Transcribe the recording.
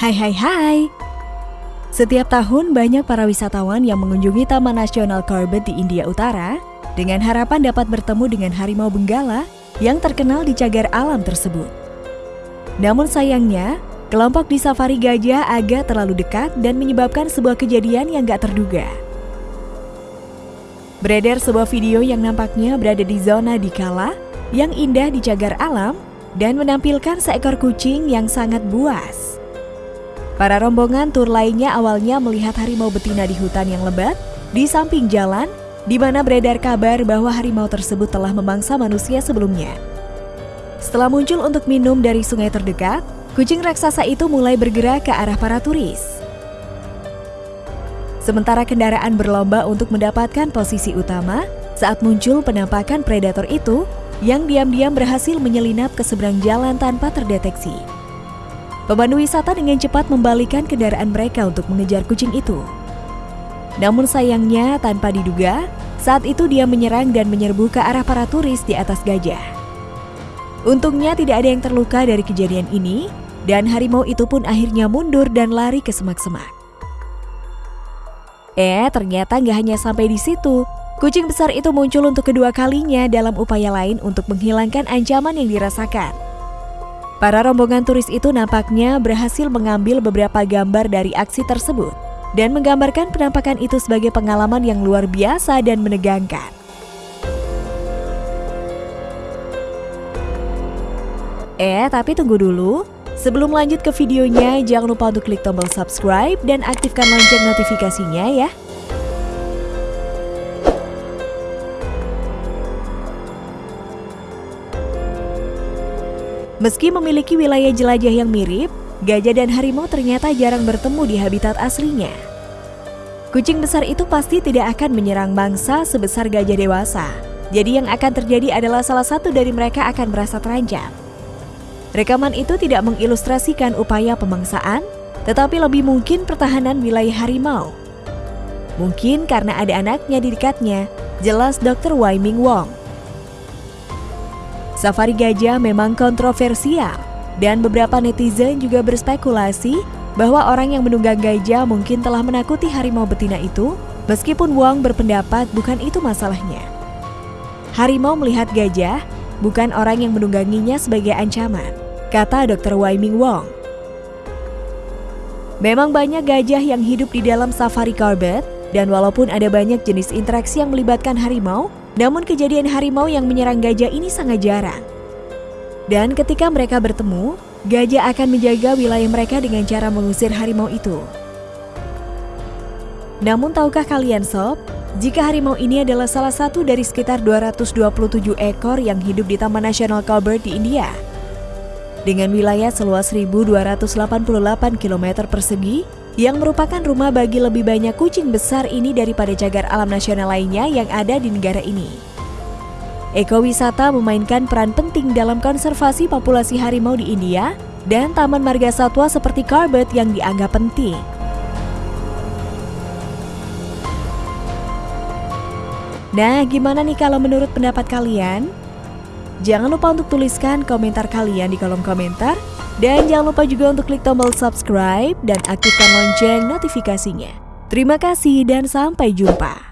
Hai hai hai Setiap tahun banyak para wisatawan yang mengunjungi Taman Nasional Corbett di India Utara dengan harapan dapat bertemu dengan harimau benggala yang terkenal di cagar alam tersebut. Namun sayangnya, kelompok di safari gajah agak terlalu dekat dan menyebabkan sebuah kejadian yang gak terduga. Beredar sebuah video yang nampaknya berada di zona Dikala yang indah di cagar alam dan menampilkan seekor kucing yang sangat buas. Para rombongan tur lainnya awalnya melihat harimau betina di hutan yang lebat di samping jalan, di mana beredar kabar bahwa harimau tersebut telah memangsa manusia sebelumnya. Setelah muncul untuk minum dari sungai terdekat, kucing raksasa itu mulai bergerak ke arah para turis. Sementara kendaraan berlomba untuk mendapatkan posisi utama, saat muncul penampakan predator itu, yang diam-diam berhasil menyelinap ke seberang jalan tanpa terdeteksi. Pemandu wisata dengan cepat membalikan kendaraan mereka untuk mengejar kucing itu. Namun sayangnya tanpa diduga, saat itu dia menyerang dan menyerbu ke arah para turis di atas gajah. Untungnya tidak ada yang terluka dari kejadian ini, dan harimau itu pun akhirnya mundur dan lari ke semak-semak. Eh, ternyata nggak hanya sampai di situ. Kucing besar itu muncul untuk kedua kalinya dalam upaya lain untuk menghilangkan ancaman yang dirasakan. Para rombongan turis itu nampaknya berhasil mengambil beberapa gambar dari aksi tersebut dan menggambarkan penampakan itu sebagai pengalaman yang luar biasa dan menegangkan. Eh, tapi tunggu dulu. Sebelum lanjut ke videonya, jangan lupa untuk klik tombol subscribe dan aktifkan lonceng notifikasinya ya. Meski memiliki wilayah jelajah yang mirip, gajah dan harimau ternyata jarang bertemu di habitat aslinya. Kucing besar itu pasti tidak akan menyerang mangsa sebesar gajah dewasa. Jadi yang akan terjadi adalah salah satu dari mereka akan merasa terancam. Rekaman itu tidak mengilustrasikan upaya pemangsaan, tetapi lebih mungkin pertahanan wilayah harimau. Mungkin karena ada anaknya di dekatnya, jelas Dr. Wai Ming Wong. Safari gajah memang kontroversial dan beberapa netizen juga berspekulasi bahwa orang yang menunggang gajah mungkin telah menakuti harimau betina itu meskipun Wong berpendapat bukan itu masalahnya. Harimau melihat gajah bukan orang yang menungganginya sebagai ancaman, kata Dr. Wai Ming Wong. Memang banyak gajah yang hidup di dalam safari Corbett dan walaupun ada banyak jenis interaksi yang melibatkan harimau, namun kejadian harimau yang menyerang gajah ini sangat jarang. Dan ketika mereka bertemu, gajah akan menjaga wilayah mereka dengan cara mengusir harimau itu. Namun tahukah kalian sob, jika harimau ini adalah salah satu dari sekitar 227 ekor yang hidup di Taman Nasional Colbert di India. Dengan wilayah seluas 1288 km persegi, yang merupakan rumah bagi lebih banyak kucing besar ini daripada cagar alam nasional lainnya yang ada di negara ini. Ekowisata memainkan peran penting dalam konservasi populasi harimau di India dan taman marga satwa seperti Corbett yang dianggap penting. Nah, gimana nih kalau menurut pendapat kalian? Jangan lupa untuk tuliskan komentar kalian di kolom komentar dan jangan lupa juga untuk klik tombol subscribe dan aktifkan lonceng notifikasinya. Terima kasih dan sampai jumpa.